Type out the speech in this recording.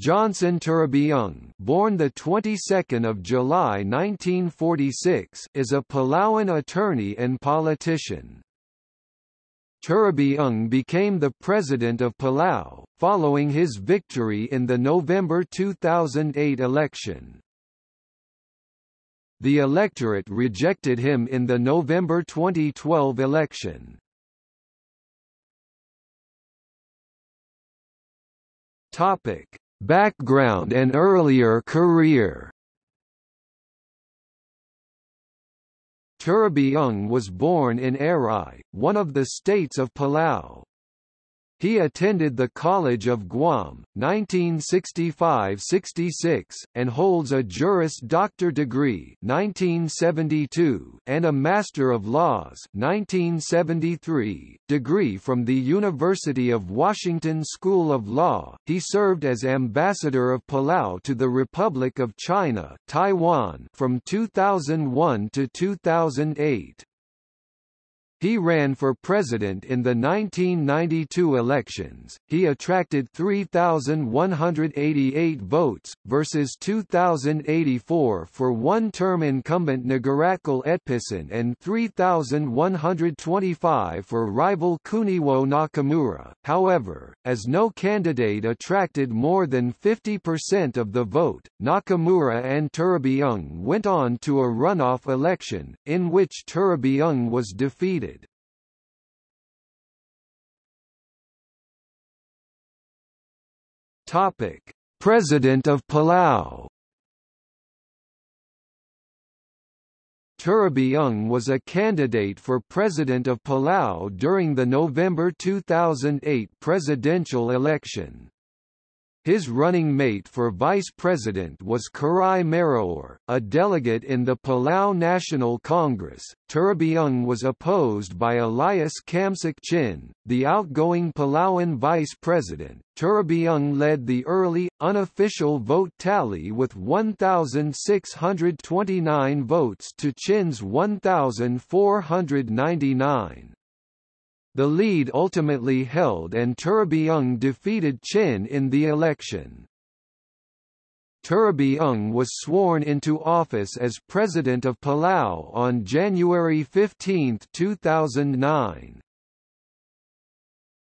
Johnson Toribiong, born the 22nd of July 1946, is a Palauan attorney and politician. Toribiong became the president of Palau, following his victory in the November 2008 election. The electorate rejected him in the November 2012 election. Topic: Background and earlier career Toribiong was born in Airai, one of the states of Palau. He attended the College of Guam, 1965–66, and holds a Juris Doctor degree 1972 and a Master of Laws 1973 degree from the University of Washington School of Law. He served as Ambassador of Palau to the Republic of China Taiwan from 2001 to 2008. He ran for president in the 1992 elections. He attracted 3,188 votes, versus 2,084 for one-term incumbent Ngiratkel Etpison and 3,125 for rival Kuniwo Nakamura. However, as no candidate attracted more than 50% of the vote, Nakamura and Toribiong went on to a runoff election, in which Toribiong was defeated. Topic: President of Palau. Toribiong was a candidate for President of Palau during the November 2008 presidential election. His running mate for vice president was Kerai Mariur, a delegate in the Palau National Congress. Toribiong was opposed by Elias Camsek Chin, the outgoing Palauan vice president. Toribiong led the early, unofficial vote tally with 1,629 votes to Chin's 1,499. The lead ultimately held and Toribiong defeated Chin in the election. Toribiong was sworn into office as President of Palau on January 15, 2009.